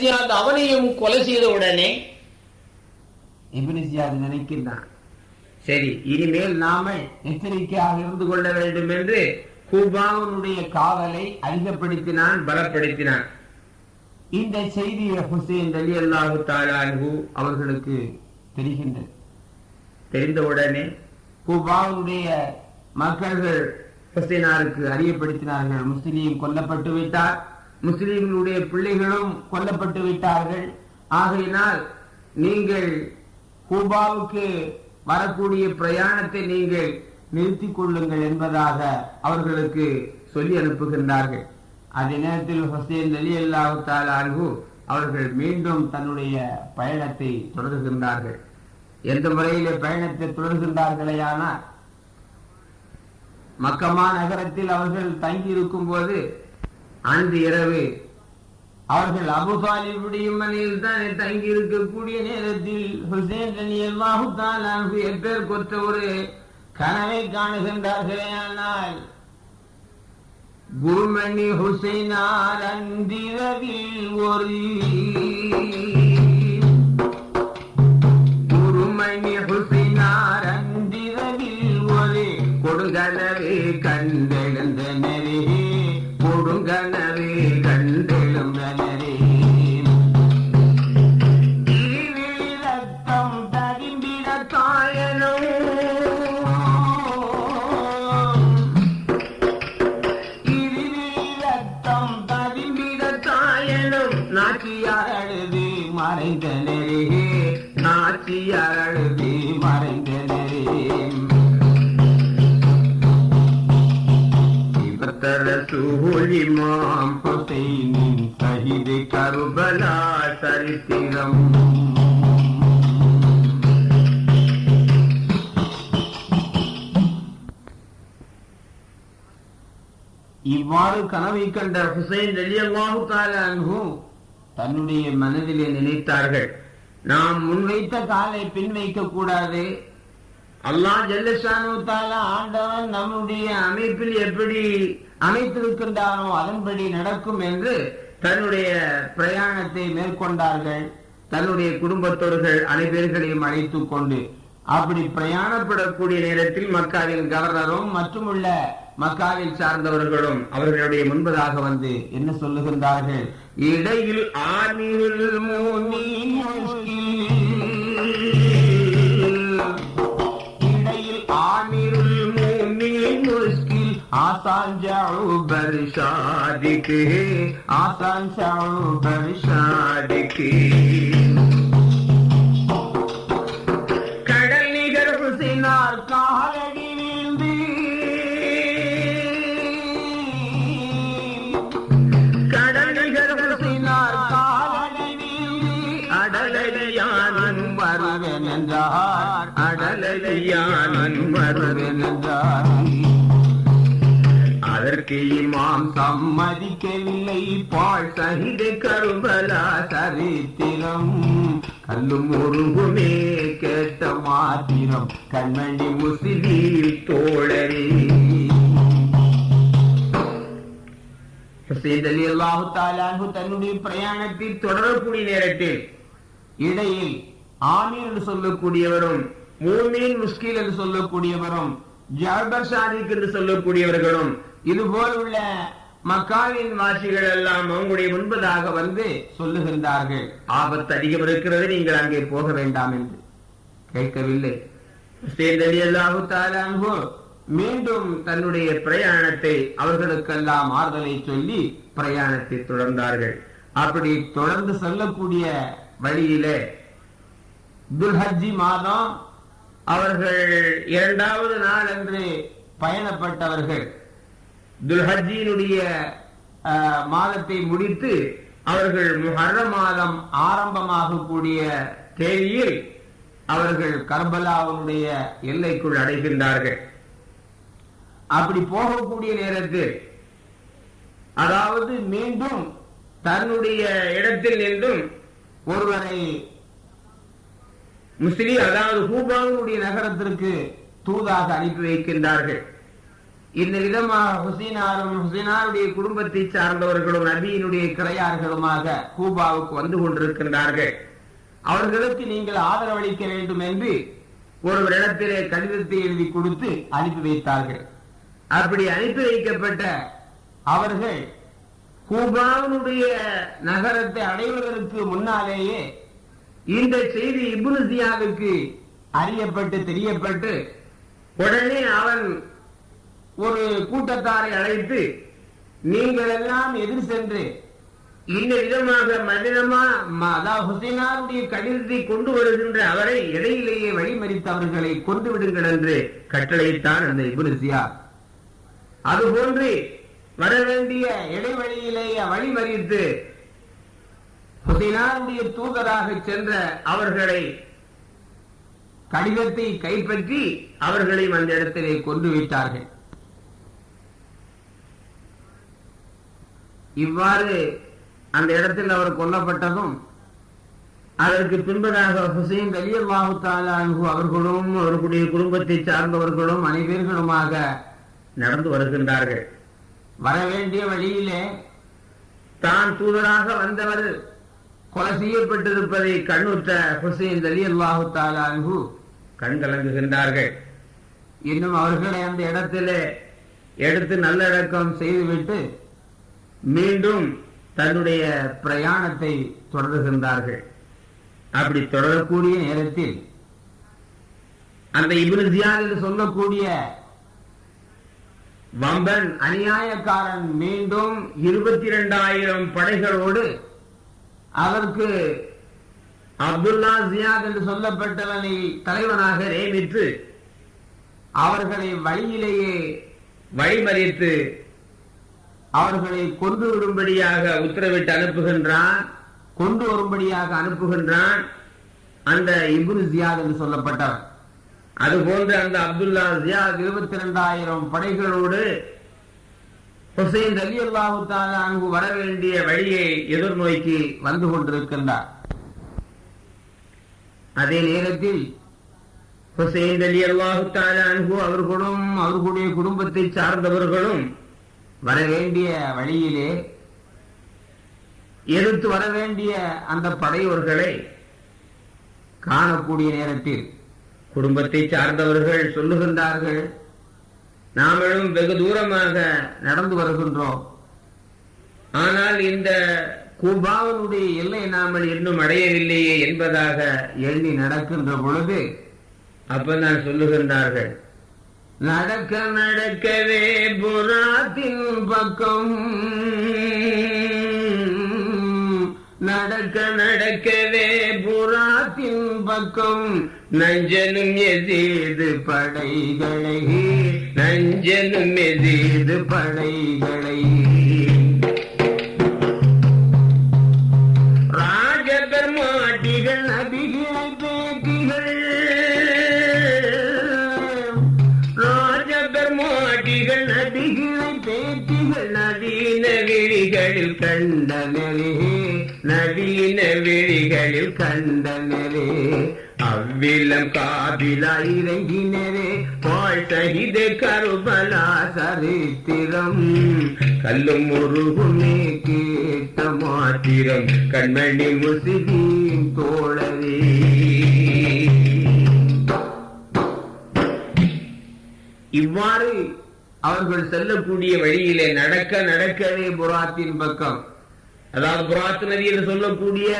ஜியாத் அவனையும் கொலை செய்த உடனே இப்னு ஜியாத் நினைக்கின்றான் சரி இனிமேல் நாம எச்சரிக்கையாக இருந்து கொள்ள வேண்டும் என்று கூபாவனுடைய காவலை அதிகப்படுத்தினான் பலப்படுத்தினான். இந்த செய்தியை ஹுசேன் அலி அல்லாஹு தாலான்ஹு அவர்களுக்கு தெரிகின்றது. தெரிந்தவுடனே கூபாவனுடைய மக்கள்கள் ஹுசேனாருக்கு அறியப்படுத்தினார்கள். முஸ்லீம் கொல்லப்பட்டு விட்டார். முஸ்லீம்களுடைய பிள்ளைகளும் கொல்லப்பட்டு விட்டார்கள். ஆகையினால் நீங்கள் கூபாவுக்கு வரக்கூடிய பிரயாணத்தை நீங்கள் நிறுத்திக் கொள்ளுங்கள் என்பதாக அவர்களுக்கு சொல்லி அனுப்புகின்றார்கள். அதே நேரத்தில் ஹுசேன் அலி அல்லாஹு தாலான்ஹு அவர்கள் மீண்டும் தன்னுடைய பயணத்தை தொடர்கின்றார்கள். எந்த முறையிலே பயணத்தை தொடர்கின்றார்களேயானால் மக்கமா நகரத்தில் அவர்கள் தங்கி இருக்கும் போது அன்று இரவு அவர்கள் மனையில் தான் தங்கி இருக்கக்கூடிய நேரத்தில் ஹுசேன் அலி அல்லாஹு தாலான்ஹு எப்பேர் கொற்ற ஒரு கனவை காணுகின்றார்களே ஆனால் குருமணி ஹுசைனார் அன்றிரவில் ஒரு குருமணி இவ்வாறு கனவை கண்ட ஹுசைன் ரலியல்லாஹு தஆலா தன்னுடைய மனதிலே நினைத்தார்கள். நாம் முன்வைத்த காலை பின் வைக்க கூடாது. அல்லாஹ் ஜல்லஷானு தாலா ஆண்டவன் நம்முடைய அமைப்பில் எப்படி அமைத்திருக்கின்றானோ அதன்படி நடக்கும் என்று தன்னுடைய பிரயாணத்தை மேற்கொண்டார்கள். தன்னுடைய குடும்பத்தோர்கள் அனைவர்களையும் அழைத்துக் கொண்டு அப்படி பிரயாணப்படக்கூடிய நேரத்தில் மக்காவின் கவர்னரும் மற்றும் உள்ள மக்காவில் சார்ந்தவர்களும் அவர்களுடைய முன்பதாக வந்து என்ன சொல்லுகின்றார்கள்? இடையில் ஆமியுல் இடையில் ஆமிருல் முஸ்கில் ஆசான் ஜவுபர் ஷாதிக்கு. ஆசான் ஜவுபர் அடலையானும் வருவேன் அதற்கு இமாம் சம்மதிக்கவில்லை. பால் சகித கருபலா சரித்திரம். கல்லும் உருகுமே கேட்ட மாத்திரம். கண்மணி முசிலி தோழரே. ஹுசைன் அலி அல்லாஹு தாலாஹு தன்னுடைய பிரயாணத்தில் தொடரக்கூடிய நேரத்தில் இடையில் ஆமீர் என்று சொல்லக்கூடியவரும் மூமீன் முஸ்கில் என்று சொல்லக்கூடியவரும் ஜாபர் சாதிக் என்று சொல்லக்கூடியவர்களும் இதுபோல் உள்ள மக்காவின் வாசிகள் எல்லாம் அவங்களுடைய முன்பதாக வந்து சொல்லுகின்றார்கள். ஆபத்து அதிகம் இருக்கிறது நீங்கள் அங்கே போக வேண்டாம் என்று. கேட்கவில்லை. மீண்டும் தன்னுடைய பிரயாணத்தை அவர்களுக்கெல்லாம் ஆறுதலை சொல்லி பிரயாணத்தை தொடர்ந்தார்கள். அப்படி தொடர்ந்து செல்லக்கூடிய வழியிலே துல்ஹஜ்ஜி மாதம் அவர்கள் இரண்டாவது நாள் அன்று பயணப்பட்டவர்கள். துல்ஹஜ்ஜியினுடைய அஹ், மாதத்தை முடித்து அவர்கள் முஹர்ரம் மாதம் ஆரம்பமாகக்கூடிய தேதியில் அவர்கள் கர்பலாவுடைய எல்லைக்குள் அடைகின்றார்கள். அப்படி போகக்கூடிய நேரத்தில் அதாவது மீண்டும் தன்னுடைய இடத்தில் நின்றும் ஒருவரை மிஸ்ரி அதாவது ஹூபாவுடைய நகரத்திற்கு தூதாக அனுப்பி வைக்கின்றார்கள். இந்த விதமாக ஹுசீனாரும் ஹுசீனாருடைய குடும்பத்தை சார்ந்தவர்களும் நபியினுடைய கிளையார்களுமாக கூபாவுக்கு வந்து கொண்டிருக்கின்றார்கள். அவர்களுக்கு நீங்கள் ஆதரவளிக்க வேண்டும் என்று ஒருவரிடத்திலே கடிதத்தை எழுதி கொடுத்து அனுப்பி வைத்தார்கள். அப்படி அனுப்பி வைக்கப்பட்ட அவர்கள் கூபாவினுடைய நகரத்தை அடைவதற்கு முன்னாலேயே இந்த செய்தி இப்னு அறியப்பட்டு தெரியப்பட்டு உடனே அவன் ஒரு கூட்டத்தாரை அழைத்து நீங்கள் எல்லாம் எதிர் சென்று இந்த விதமாக மதினமா ம- ஹுசைனாருடைய கடிதத்தை கொண்டு வருகின்ற அவரை இடையிலேயே வழிமறித்தவர்களை கொண்டு விடுங்கள் என்று கட்டளையிட்டான் அந்த இப்னு அதுபோன்று வர வேண்டிய இடைவெளியிலேயே வழிமறித்து ஹுசைனாருடைய தூதராக சென்ற அவர்களை கடிதத்தை கைப்பற்றி அவர்களையும் அந்த இடத்திலே கொண்டு விட்டார்கள். இவ்வாறு அந்த இடத்தில் அவர் கொல்லப்பட்டதும் அதற்கு பின்பதாக ஹுசைன் அலி அல்லாஹு அவர்களும் அவர்களுடைய குடும்பத்தை சார்ந்தவர்களும் அனைவர்களுமாக நடந்து வருகின்றார்கள். வர வேண்டிய வழியிலே தான் தூதராக வந்தவர். கொலை செய்யப்பட்டிருப்பதை கண்ணுற்ற ஹுசைன் அலி அல்லாஹு தாலான்ஹு கண் கலங்குகின்றார்கள். இன்னும் அவர்களை அந்த இடத்திலே எடுத்து நல்லடக்கம் செய்துவிட்டு மீண்டும் தன்னுடைய பிரயாணத்தை தொடர்கின்றார்கள். அப்படி தொடரக்கூடிய நேரத்தில் அந்த இப்னு ஜியாத் என்று சொல்லக்கூடிய வம்பன் அநியாயக்காரன் மீண்டும் இருபத்தி இரண்டாயிரம் படைகளோடு அதற்கு அப்துல்லா ஜியாத் என்று சொல்லப்பட்டவனை தலைவனாக நியமித்து அவர்களை வழியிலேயே வழிமறித்து அவர்களை கொண்டு வரும்படியாக உத்தரவிட்டு அனுப்புகின்றான் கொண்டு வரும்படியாக அனுப்புகின்றான் அந்த இபுரு ஜியாத் என்று சொல்லப்பட்டவர். அதுபோன்று அந்த அப்துல்லா ஜியாத் இருபத்தி இரண்டாயிரம் படைகளோடு ஹுசைன் அலி அல்லாஹு அங்கு வர வேண்டிய வழியை எதிர்நோக்கி வந்து கொண்டிருக்கின்றார். அதே நேரத்தில் ஹுசைன் அலி அல்லாஹு அன்ஹு அவர்களும் அவர்களுடைய குடும்பத்தை சார்ந்தவர்களும் வர வேண்டிய வழியிலே எதிர்த்து வர வேண்டிய அந்த படையோர்களை காணக்கூடிய நேரத்தில் குடும்பத்தை சார்ந்தவர்கள் சொல்லுகின்றார்கள். நாமளும் வெகு தூரமாக நடந்து வருகின்றோம். ஆனால் இந்த கூபாவனுடைய எல்லை நாமல் இன்னும் அடையவில்லையே என்பதாக எண்ணி நடக்கின்ற பொழுது அப்பதான் சொல்லுகின்றார்கள். நடக்க நடக்கவே புறாத்தின் பக்கம். நடக்க நடக்கவே புறாத்தின் பக்கம். நஞ்சனும் எதீது படைகளை நஞ்சனும் எதீது படைகளை ராஜபெருமாட்டிகள் நபிகளை பேட்டிகள். ராஜபெருமாட்டிகள் நபிகளை பேட்டிகள். நவீன விழிகளில் கண்டனரே நவீன விழிகளில் கண்டனரே விலம் காபிலா இறங்கினரே பால் கருபலா சரித்திரம். கல்லும் முருகுமே கேட்ட மாத்திரம் கண்மணி முசிதீன் தோழரே. இவ்வாறு அவர்கள் செல்லக்கூடிய வழியிலே நடக்க நடக்கவே புராத்தின் பக்கம். அதாவது புராத் நதி என்று சொல்லக்கூடிய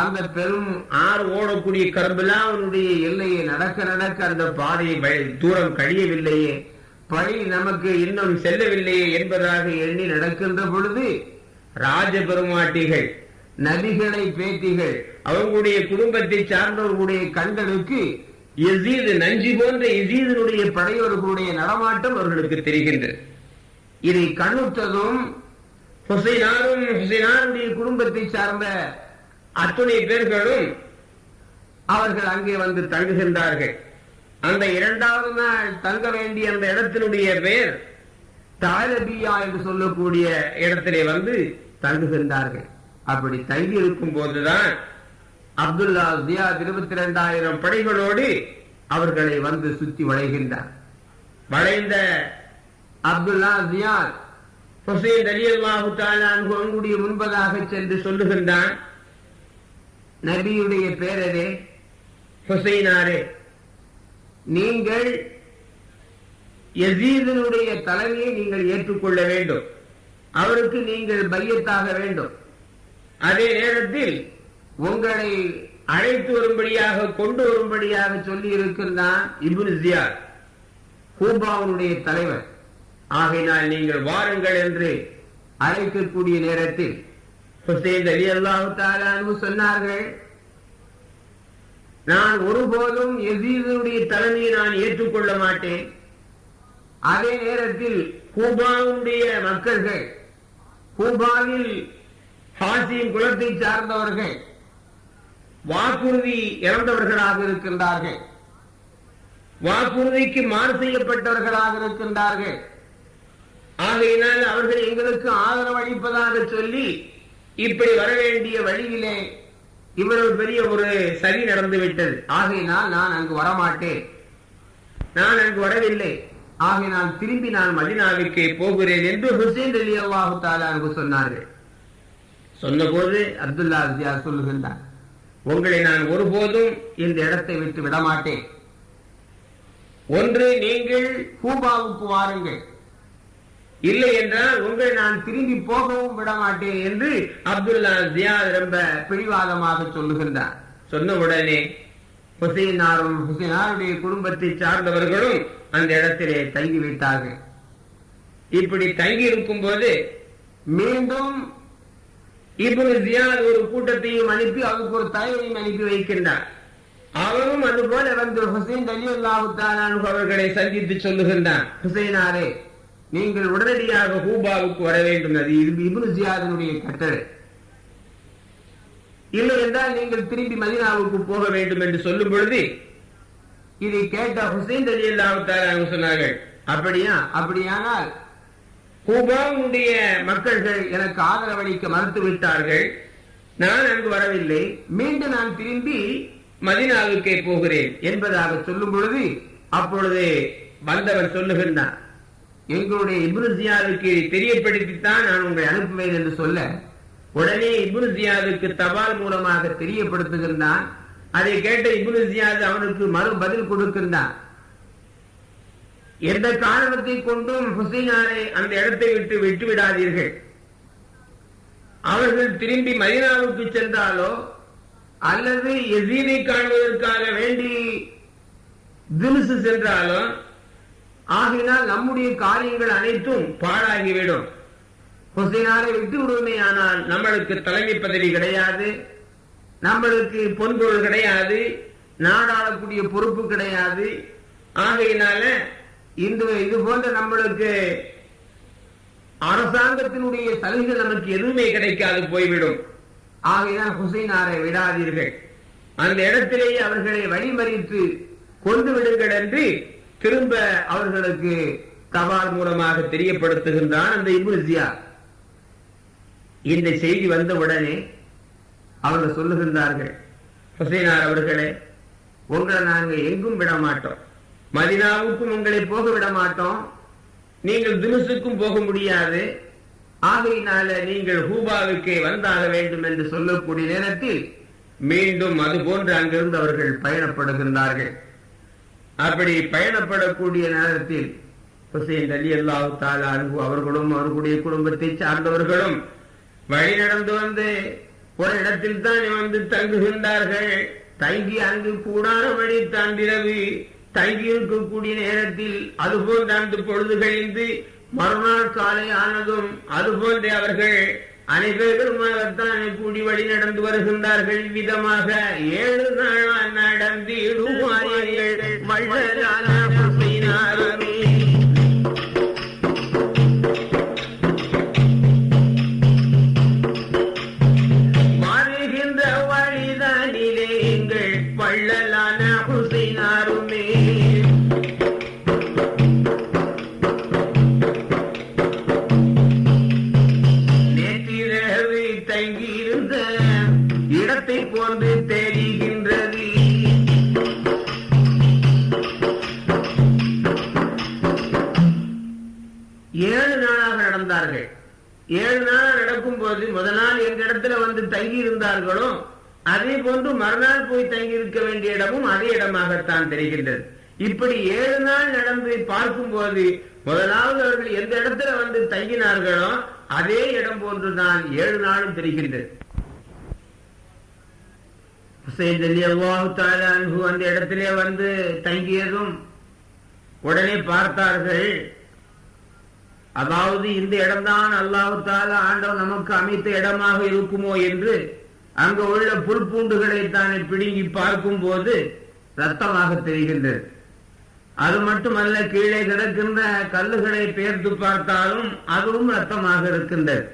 அந்த பெரும் ஆறு ஓடக்கூடிய கரும்பெல்லாம் அவனுடைய எல்லையை நடக்க நடக்க அந்த பாதையை தூரம் கழியவில்லையே. பழி நமக்கு இன்னும் செல்லவில்லையே என்பதாக எண்ணி நடக்கின்ற பொழுது ராஜ பெருமாட்டிகள் நபிகளை பேட்டிகள் அவர்களுடைய குடும்பத்தை சார்ந்தவர்களுடைய கண்களுக்கு எசீது நஞ்சி போன்ற எசீதனுடைய படையவர்களுடைய நடமாட்டம் அவர்களுக்கு தெரிகின்றது. இதை கண்ணுற்றதும் ஹுசைனாரும் ஹுசைனாருடைய குடும்பத்தை சார்ந்த அத்துணை பேர்களும் அவர்கள் அங்கே வந்து தங்குகின்றார்கள். அந்த இரண்டாவது நாள் தங்க வேண்டிய அந்த இடத்தினுடைய பெயர் தாரபியா என்று சொல்லக்கூடிய இடத்திலே வந்து தங்குகின்றார்கள். அப்படி தங்கி இருக்கும் போதுதான் அப்துல்லா ஜியா இருபத்தி இரண்டாயிரம் படைகளோடு அவர்களை வந்து சுத்தி வளைகின்றார். வளைந்த அப்துல்லா ஜியாத் ஹுசைன் அலி அல்லாஹு அவங்களுடைய முன்பதாக சென்று சொல்லுகின்றான் நபியுடைய பேரரே ஹுசைனாரே நீங்கள் யசீதனுடைய தலைமையை நீங்கள் ஏற்றுக்கொள்ள வேண்டும். அவருக்கு நீங்கள் பையத்தாக வேண்டும். அதே நேரத்தில் உங்களை அழைத்து வரும்படியாக கொண்டு வரும்படியாக சொல்லி இருக்கின்றான் இபுன் ஜியார் கூபாவுடைய தலைவர். ஆகையினால் நீங்கள் வாருங்கள் என்று அழைக்கக்கூடிய நேரத்தில் ஹுசைன் அலி அல்லாஹு சொன்னார்கள் நான் ஒருபோதும் எசீதனுடைய தலைமையை நான் ஏற்றுக்கொள்ள மாட்டேன். அதே நேரத்தில் கூபாவுடைய மக்கள்கள் கூபாவில் ஹாசியின் குலத்தை சார்ந்தவர்கள் வாக்குறுதி இறந்தவர்களாக இருக்கின்றார்கள். வாக்குறுதிக்கு மாறு செய்யப்பட்டவர்களாக இருக்கின்றார்கள். ஆகையினால் அவர்கள் எங்களுக்கு ஆதரவு அளிப்பதாக சொல்லி இப்படி வர வேண்டிய வழியிலே இவ்வளவு பெரிய ஒரு சரி நடந்து விட்டது ஆகையினால் நான் அங்கு வரமாட்டேன். நான் அங்கு வரவில்லை. ஆகையினால் திரும்பி நான் மதினாவிற்கு போகிறேன் என்று ஹுசேன் அலி அல்லாஹு தாலா சொன்னார்கள். சொன்னபோது அப்துல்லா அசியா சொல்லுகின்றார் உங்களை நான் ஒருபோதும் இந்த இடத்தை விட்டு விடமாட்டேன். ஒன்று நீங்கள் கூபாவுக்கு வாருங்கள். இல்லை என்றால் உங்களை நான் திரும்பி போகவும் விட மாட்டேன் என்று அப்துல்லா ஜியாத் ரொம்ப பிடிவாதமாக சொல்லுகின்றார். சொன்ன உடனே ஹுசைனாரும் ஹுசைனாருடைய குடும்பத்தை சார்ந்தவர்களும் அந்த இடத்திலே தங்கி விட்டார்கள் இப்படி தங்கி இருக்கும் போது மீண்டும் இப்னு ஜியாத் ஒரு கூட்டத்தையும் அனுப்பி அவருக்கு ஒரு தலைவரையும் அனுப்பி வைக்கின்றார். அவரும் அதுபோல வந்து ஹுசைன் அலி அல்லாஹு அவர்களை சந்தித்து சொல்லுகின்றான் ஹுசைனாரே நீங்கள் உடனடியாக ஹூபாவுக்கு வர வேண்டும். அது இபுனு ஜியாதனுடைய கட்டளை. இல்லை என்றால் நீங்கள் திரும்பி மதினாவுக்கு போக வேண்டும் என்று சொல்லும் பொழுது இதை கேட்ட ஹுசைன் அலி அல்லாஹு சொன்னார்கள். அப்படியா? அப்படியானால் ஹூபாவுடைய மக்கள்கள் எனக்கு ஆதரவளிக்க மறுத்து விட்டார்கள். நான் அங்கு வரவில்லை. மீண்டும் நான் திரும்பி மதினாவுக்கே போகிறேன் என்பதாக சொல்லும் பொழுது அப்பொழுது வந்தவர் சொல்லுகின்றார் எங்களுடைய இப்னு தெரியப்படுத்தித்தான் நான் உங்களை அனுப்புவேன் என்று சொல்ல உடனே இப்னு தபால் மூலமாக தெரியப்படுத்துகின்றான். அதை கேட்ட இப்னு அவனுக்கு மறு பதில் கொடுக்கின்றான். எந்த காரணத்தை கொண்டும் ஹுசைனாரை அந்த இடத்தை விட்டு விட்டு விடாதீர்கள். அவர்கள் திரும்பி மதினாவுக்கு சென்றாலோ அல்லது எசீனை காண்பதற்காக வேண்டி தினுசு சென்றாலோ ஆகினால் நம்முடைய காரியங்கள் அனைத்தும் பாழாகிவிடும். ஹுசைனாரை விட்டு விடுமே ஆனால் நம்மளுக்கு தலைமை பதவி கிடையாது நம்மளுக்கு பொன்பொருள் கிடையாது நாடாளக்கூடிய பொறுப்பு கிடையாது. ஆகையினால இந்த இது போன்ற நம்மளுக்கு அரசாங்கத்தினுடைய சலுகைகள் நமக்கு எதுவுமே கிடைக்காது போய்விடும். ஆகையினால் ஹுசைனாரை விடாதீர்கள். அந்த இடத்திலேயே அவர்களை வழிமறித்து கொண்டு விடுங்கள் என்று திரும்ப அவர்களுக்கு தபால் மூலமாக தெரியப்படுத்துகின்றான் அந்த இபுசியா இந்த செய்தி வந்த உடனே அவர்கள் சொல்லுகின்றார்கள் ஹுசைனார் அவர்களே உங்களை நாங்கள் எங்கும் விட மாட்டோம். மதினாவுக்கும் உங்களை போக விட மாட்டோம். நீங்கள் தினுசுக்கும் போக முடியாது. ஆகையினால நீங்கள் ஹூபாவுக்கே வந்தாக வேண்டும் என்று சொல்லக்கூடிய நேரத்தில் மீண்டும் அது போன்று அங்கிருந்து அவர்கள் பயணப்படுகின்றார்கள். அப்படி பயணப்படக்கூடிய நேரத்தில் ஹுசைன் அலி அல்லாஹு தாலா அவர்களும் அவர்களுடைய குடும்பத்தை சார்ந்தவர்களும் வழி நடந்து வந்து ஒரு இடத்தில் தான் வந்து தங்குகின்றார்கள். தங்கி அங்கு கூடான வழி தாண்டிரவு தங்கி இருக்கக்கூடிய நேரத்தில் அதுபோல் அந்த பொழுது கழிந்து மறுநாள் காலை ஆனதும் அதுபோன்றே அவர்கள் அனைவருமாகத்தான் கூடி வழி நடந்து வருகின்றார்கள். விதமாக ஏழு நாள் நடந்திடுவார்கள் மழ ஏழு நாள் நடக்கும் போது முதல் நாள் எந்த இடத்துல வந்து தங்கி இருந்தார்களோ அதே போன்று மறுநாள் போய் தங்கி இருக்க வேண்டிய இடமும் அதே இடமாகத்தான் தெரிகின்றது. இப்படி ஏழு நாள் நடந்து பார்க்கும் போது முதலாவது அவர்கள் எந்த இடத்துல வந்து தங்கினார்களோ அதே இடம் போன்றுதான் ஏழு நாளும் தெரிகின்றது. அந்த இடத்திலே வந்து தங்கியதும் உடனே பார்த்தார்கள் அதாவது இந்த இடம்தான் அல்லாஹு ஆண்டவன் நமக்கு அமைத்த இடமாக இருக்குமோ என்று அங்கு உள்ள புல்பூண்டுகளை தானே பிடுங்கி பார்க்கும் போது ரத்தமாக தெரிகின்றது. அது மட்டுமல்ல கீழே கிடக்கின்ற கல்லுகளை பெயர்த்து பார்த்தாலும் அதுவும் ரத்தமாக இருக்கின்றது.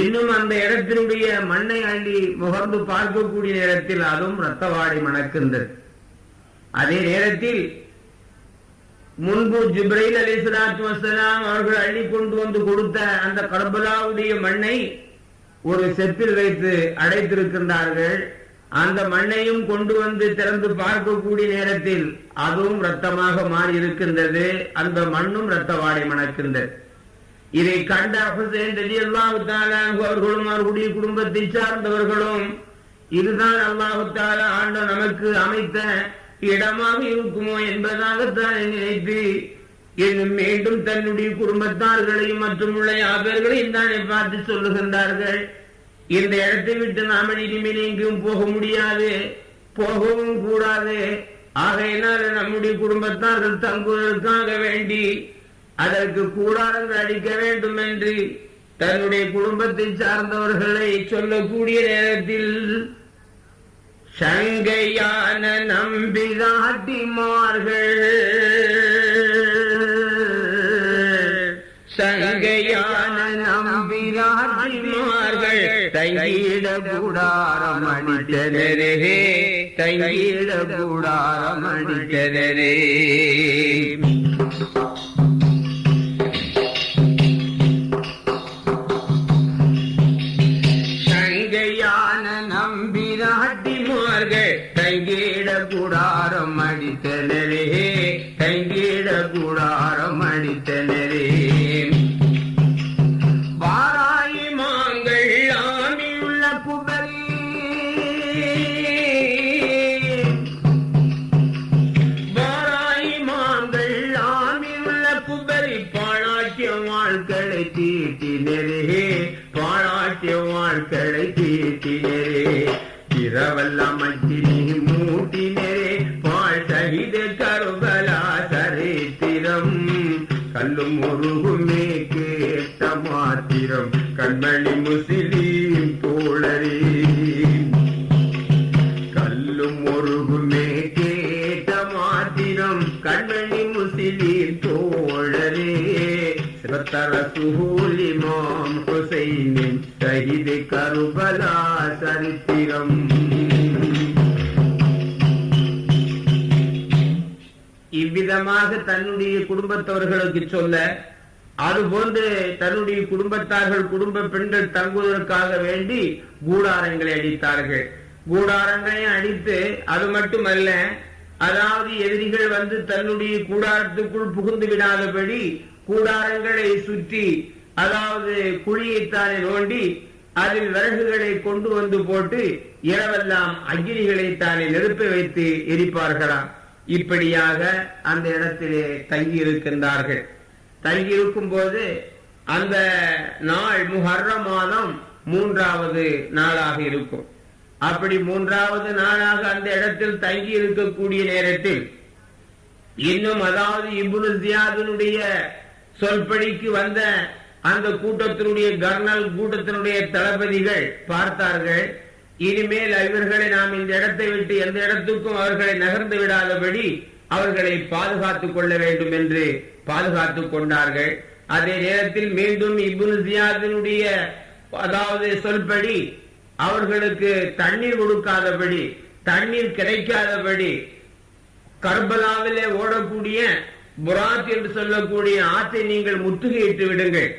இன்னும் அந்த இடத்தினுடைய மண்ணை அள்ளி முகர்ந்து பார்க்கக்கூடிய நேரத்தில் அதுவும் ரத்தவாடை மணக்கின்றது. அதே நேரத்தில் முன்பு ஜிப்ரைல் அலி சலாத்து வசலாம் அவர்கள் அள்ளி கொண்டு வந்து கொடுத்த அந்த கர்பலாவுடைய மண்ணை ஒரு செப்பில் வைத்து அடைத்திருக்கின்றார்கள். அந்த மண்ணையும் கொண்டு வந்து திறந்து பார்க்கக்கூடிய நேரத்தில் அதுவும் ரத்தமாக மாறி இருக்கின்றது. அந்த மண்ணும் ரத்த வாடை மணக்கின்றது. இதை கண்ட ஹுசேன் ரலியல்லாஹு தஆலா அவர்களும் அவர்களுடைய குடும்பத்தை சார்ந்தவர்களும் இதுதான் அல்லாஹு தாலா ஆண்ட நமக்கு அமைத்த இடமாக இருக்குமோ என்பதாகத்தான் நினைத்து இன்னும் மீண்டும் தன்னுடைய குடும்பத்தார்களையும் மற்றும் உள்ள யாபர்களையும் தானே பார்த்து சொல்லுகின்றார்கள். இந்த இடத்தை விட்டு நாம இனிமேல் எங்கேயும் போக முடியாது போகவும் கூடாது. ஆகையினால் நம்முடைய குடும்பத்தார்கள் தங்குவதற்காக வேண்டி அதற்கு கூடாரங்கள் அடிக்க வேண்டும் என்று தன்னுடைய குடும்பத்தை சார்ந்தவர்களை சொல்லக்கூடிய நேரத்தில் சங்கையான நம்பிராட்டிமார்கள் சங்கையான நம்பிராட்டிமார்கள் தங்கிட கூடாரம் அடித்தனரே தங்கிட கூடாரம் அடித்தனரே இரவெல்லாம் மச்சினி மூட்டினரே பாழ் சகித கருபலா சரித்திரம். கல்லும் முருகுமே கேட்ட மாத்திரம் கண்மணி முஸ்லீம் தோழரே. சிவத்தர சுகூலிமாம் சகிது கருபலா சரித்திரம். இவ்விதமாக தன்னுடைய குடும்பத்தவர்களுக்கு சொல்ல அதுபோன்று தன்னுடைய குடும்பத்தார்கள் குடும்ப பெண்கள் தங்குவதற்காக வேண்டி கூடாரங்களை அடித்தார்கள். கூடாரங்களை அடித்து அது மட்டுமல்ல அதாவது எதிரிகள் வந்து தன்னுடைய கூடாரத்துக்குள் புகுந்து விடாதபடி கூடாரங்களை சுற்றி அதாவது குழியைத்தானே நோண்டி அதில் விறகுகளை கொண்டு வந்து போட்டு இரவெல்லாம் அக்னிகளை தானே நெருப்பி வைத்து எரிப்பார்களாம் இப்படியாக அந்த இடத்திலே தங்கி இருக்கின்றார்கள் தங்கி இருக்கும் போது அந்த நாள் முஹர்ர மாதம் மூன்றாவது நாளாக இருக்கும். அப்படி மூன்றாவது நாளாக அந்த இடத்தில் தங்கி இருக்கக்கூடிய நேரத்தில் இன்னும் அதாவது இபுனு ஜியாதினுடைய சொல்படிக்கு வந்த அந்த கூட்டத்தினுடைய கர்னல் கூட்டத்தினுடைய தளபதிகள் பார்த்தார்கள் இனிமேல் இவர்களை நாம் இந்த இடத்தை விட்டு எந்த இடத்துக்கும் அவர்களை நகர்ந்து விடாதபடி அவர்களை பாதுகாத்துக் கொள்ள வேண்டும் என்று பாதுகாத்துக் கொண்டார்கள். அதே நேரத்தில் மீண்டும் இப்னு ஜியாதினுடைய அதாவது சொல்படி அவர்களுக்கு தண்ணீர் கொடுக்காதபடி தண்ணீர் கிடைக்காதபடி கர்பலாவிலே ஓடக்கூடிய புராத் என்று சொல்லக்கூடிய ஆற்றை நீங்கள் முற்றுகையிட்டு விடுங்கள்.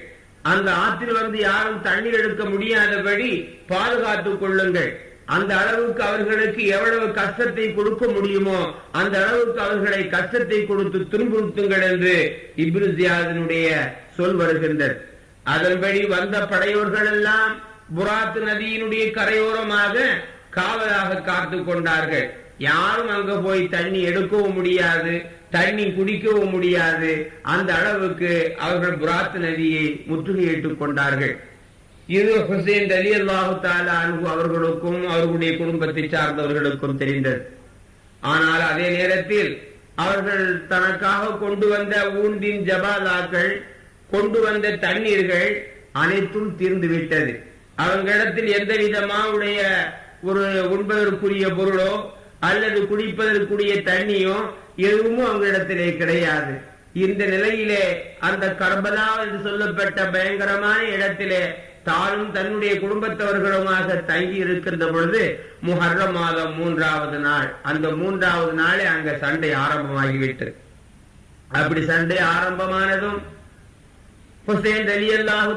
அந்த ஆற்றில் வந்து யாரும் தண்ணீர் எடுக்க முடியாதபடி பாதுகாத்துக் கொள்ளுங்கள். அந்த அளவுக்கு அவர்களுக்கு எவ்வளவு கஷ்டத்தை கொடுக்க முடியுமோ அந்த அளவுக்கு அவர்களை கஷ்டத்தை கொடுத்து துன்புறுத்துங்கள் என்று இப்ருசியாதனுடைய சொல் வருகின்றது. அதன்படி வந்த படையோர்கள் எல்லாம் புராத்து நதியினுடைய கரையோரமாக காவலாக காத்து கொண்டார்கள். யாரும் அங்க போய் தண்ணி எடுக்கவும் முடியாது. தண்ணி குடிக்கவும் முடியாது. அந்த அளவுக்கு அவர்கள் புராத் நதியை முற்றுகையிட்டுக் கொண்டார்கள். இது ஹுசேன் அலி அல்லாஹு அன்பு அவர்களுக்கும் அவர்களுடைய குடும்பத்தை சார்ந்தவர்களுக்கும் தெரிந்தது. ஆனால் அதே நேரத்தில் அவர்கள் தனக்காக கொண்டு வந்த ஊண்டின் ஜபாதாக்கள் கொண்டு வந்த தண்ணீர்கள் அனைத்தும் தீர்ந்து விட்டது. அவர்களிடத்தில் எந்த விதமாவுடைய ஒரு உண்பதற்குரிய பொருளோ அல்லது குடிப்பதற்குரிய தண்ணியோ எதுவும் அவங்களிடத்திலே கிடையாது. இந்த நிலையிலே அந்த கர்பலா என்று சொல்லப்பட்ட பயங்கரமான இடத்திலே தானும் தன்னுடைய குடும்பத்தவர்களுமாக தங்கி இருக்கின்ற பொழுது முஹர்ரம் மாதம் மூன்றாவது நாள். அந்த மூன்றாவது நாளே அங்க சண்டை ஆரம்பமாகிவிட்டு அப்படி சண்டை ஆரம்பமானதும் ஹுசேன் அலி அல்லாஹு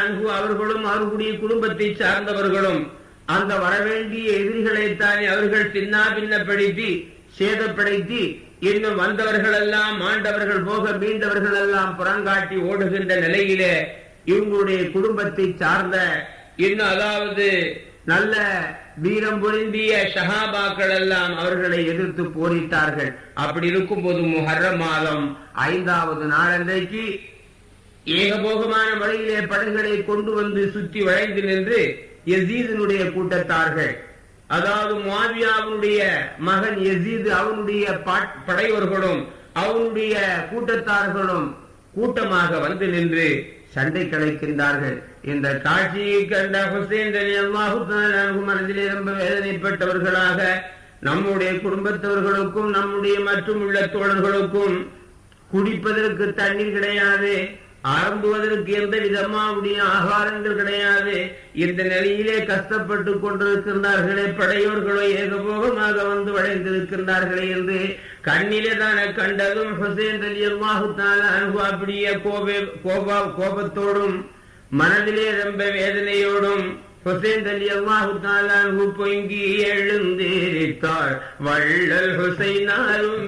அன்பு அவர்களும் அவர்களுடைய குடும்பத்தை சார்ந்தவர்களும் அந்த வரவேண்டிய எதிரிகளைத்தானே அவர்கள் சின்னா பின்னப்படுத்தி சேதப்படுத்தி இன்னும் வந்தவர்கள் எல்லாம் மாண்டவர்கள் போக மீண்டவர்கள் எல்லாம் புறங்காட்டி ஓடுகின்ற நிலையிலே இவங்களுடைய குடும்பத்தை சார்ந்த இன்னும் அதாவது நல்ல வீரம் பொருந்திய ஷஹாபாக்கள் எல்லாம் அவர்களை எதிர்த்து போரிட்டார்கள். அப்படி இருக்கும் போது முஹர்ரம் மாதம் ஐந்தாவது நாளன்றைக்கு ஏகபோகமான வழியிலே படைகளை கொண்டு வந்து சுற்றி வளைந்து நின்று எசீதனுடைய கூட்டத்தார்கள் அதாவது மாவியாவுடைய மகன் எசீது அவனுடைய படைவர்களும் அவனுடைய கூட்டத்தார்களும் கூட்டமாக வந்து நின்று சண்டை கலைக்கின்றார்கள். இந்த காட்சியை கண்ட ஹுசேன் மனதிலே ரொம்ப வேதனைப்பட்டவர்களாக நம்முடைய குடும்பத்தவர்களுக்கும் நம்முடைய மற்றும் உள்ள தோழர்களுக்கும் குடிப்பதற்கு தண்ணீர் கிடையாது. ஆரம்புவதற்கு எந்த விதமாவுடைய ஆகாரங்கள் கிடையாது. இந்த நிலையிலே கஷ்டப்பட்டு கொண்டிருக்கின்றார்களே படையோர்களோ ஏகபோகமாக வந்து வளைந்திருக்கின்றார்களே என்று கண்ணிலே தானே கண்டதும் ஹுசேன் அலி அல்லாஹு அனுபவ அப்படியே கோப கோபா கோபத்தோடும் மனதிலே ரொம்ப வேதனையோடும் ஹுசேன் அலி அல்லாஹு தாலானு பொங்கி எழுந்திருத்தாள் வள்ளல் ஹுசைனாலும்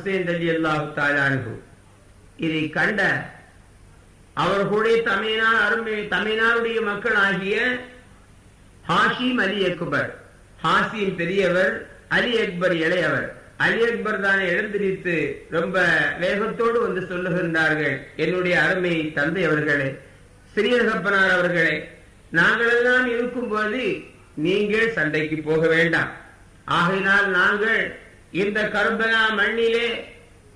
ஹுசேன் அலி அல்லாஹு தாலானு இதை கண்ட அவர்களுடைய தமிழ்நாடு அருமை தமிழ்நாடுடைய மக்கள் ஆகிய ஹாஷிம் அலி அக்பர். ஹாசிம் பெரியவர் அலி அக்பர் இளையவர். அலி அக்பர் தானே எழுந்திரித்து ரொம்ப வேகத்தோடு வந்து சொல்லுகின்றார்கள். என்னுடைய அருமை தந்தை அவர்களே சிறியகப்பனார் அவர்களே நாங்களெல்லாம் இருக்கும்போது நீங்கள் சண்டைக்கு போக வேண்டாம். ஆகையினால் நாங்கள் இந்த கர்பனா மண்ணிலே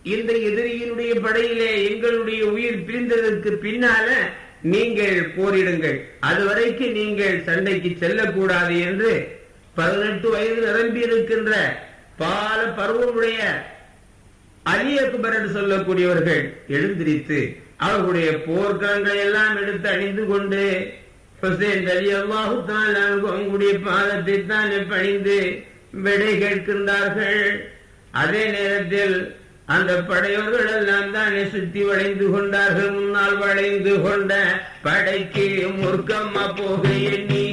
இந்த எதிரியினுடைய படையிலே எங்களுடைய உயிர் பிரிந்ததற்கு பின்னால நீங்கள் போரிடுங்கள். அதுவரைக்கு நீங்கள் சண்டைக்கு செல்லக்கூடாது என்று பதினெட்டு வயது நிரம்பி இருக்கின்ற பால பருவமுடைய அலி அக்பர் என்று சொல்லக்கூடியவர்கள் எழுந்திரித்து அவர்களுடைய போர்க்களங்களை எல்லாம் எடுத்து அணிந்து கொண்டு ஹுசேன் அலி அல்லாஹு அவங்களுடைய பாதத்தை தான் பணிந்து விடை கேட்கின்றார்கள். அதே நேரத்தில் அந்த படையோர்கள் எல்லாம் தானே சுத்தி வளைந்து கொண்டார்கள். முன்னால் வளைந்து கொண்ட படைக்கு முர்க்கம்மா போக எண்ணி